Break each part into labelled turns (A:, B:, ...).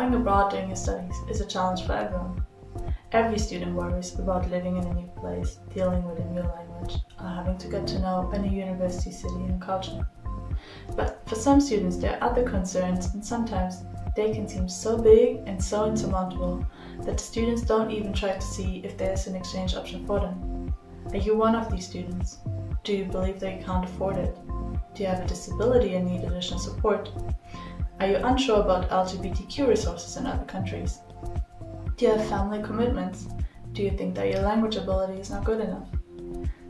A: Going abroad during your studies is a challenge for everyone. Every student worries about living in a new place, dealing with a new language, or having to get to know a new university city and culture. But for some students there are other concerns and sometimes they can seem so big and so insurmountable that the students don't even try to see if there's an exchange option for them. Are you one of these students? Do you believe that you can't afford it? Do you have a disability and need additional support? Are you unsure about LGBTQ resources in other countries? Do you have family commitments? Do you think that your language ability is not good enough?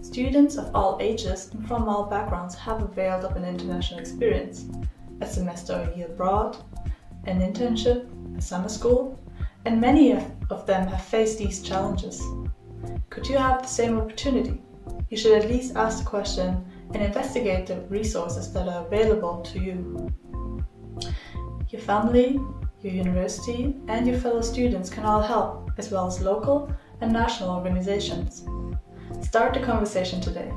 A: Students of all ages and from all backgrounds have availed of an international experience, a semester or year abroad, an internship, a summer school, and many of them have faced these challenges. Could you have the same opportunity? You should at least ask the question and investigate the resources that are available to you. Your family, your university and your fellow students can all help, as well as local and national organizations. Start the conversation today.